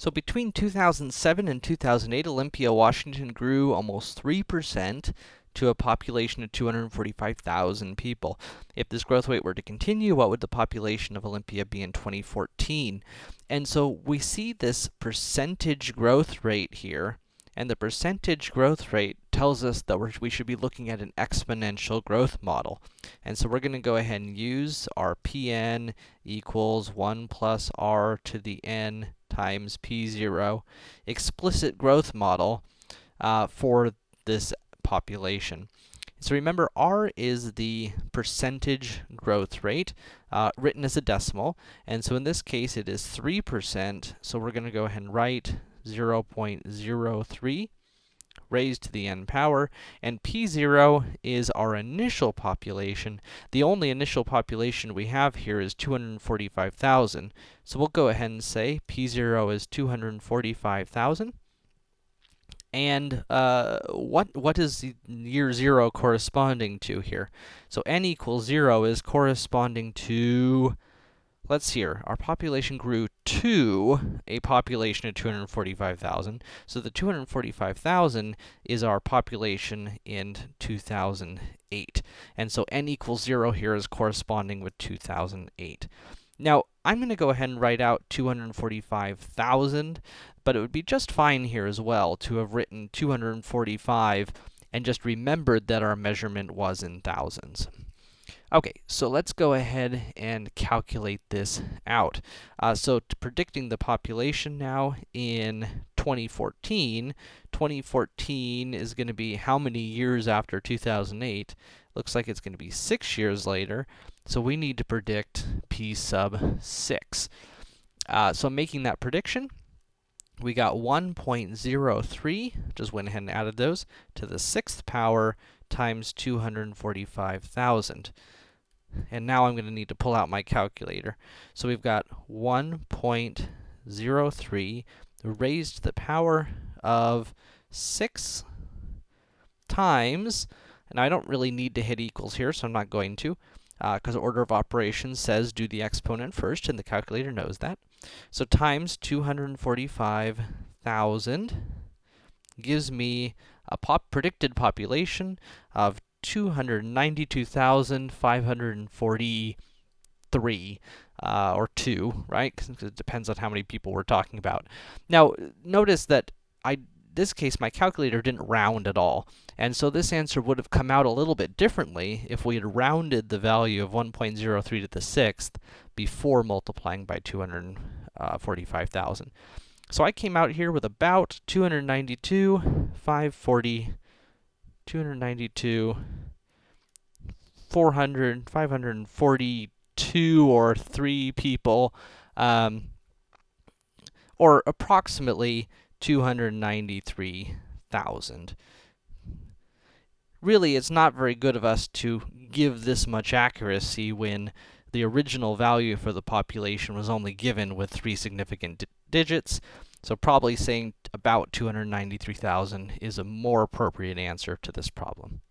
So between 2007 and 2008, Olympia, Washington grew almost 3% to a population of 245,000 people. If this growth rate were to continue, what would the population of Olympia be in 2014? And so we see this percentage growth rate here, and the percentage growth rate tells us that we should be looking at an exponential growth model. And so we're going to go ahead and use our Pn equals 1 plus r to the n times P0 explicit growth model uh, for this population. So remember, r is the percentage growth rate, uh, written as a decimal, and so in this case it is 3%, so we're going to go ahead and write 0.03 raised to the n power, and p0 is our initial population. The only initial population we have here is 245,000. So we'll go ahead and say p0 is 245,000. And uh, what what is year 0 corresponding to here? So n equals 0 is corresponding to let's see here. Our population grew to a population of 245,000. So the 245,000 is our population in 2008. And so n equals 0 here is corresponding with 2008. Now, I'm going to go ahead and write out 245,000, but it would be just fine here as well to have written 245 and just remembered that our measurement was in thousands. Okay, so let's go ahead and calculate this out. Uh, so predicting the population now in 2014, 2014 is going to be how many years after 2008? Looks like it's going to be 6 years later, so we need to predict p sub 6. Uh, so making that prediction, we got 1.03, just went ahead and added those, to the 6th power times 245,000. And now I'm going to need to pull out my calculator. So we've got 1.03 raised to the power of 6 times, and I don't really need to hit equals here, so I'm not going to, because uh, order of operations says do the exponent first, and the calculator knows that. So times 245,000 gives me a pop predicted population of 292,543, uh, or 2, right? Because it depends on how many people we're talking about. Now, notice that I this case, my calculator didn't round at all. And so this answer would have come out a little bit differently if we had rounded the value of 1.03 to the sixth before multiplying by 245,000. Uh, so I came out here with about 292, 540, 292, 400, 542 or 3 people, um, or approximately 293,000. Really, it's not very good of us to give this much accuracy when the original value for the population was only given with three significant digits. So probably saying about 293,000 is a more appropriate answer to this problem.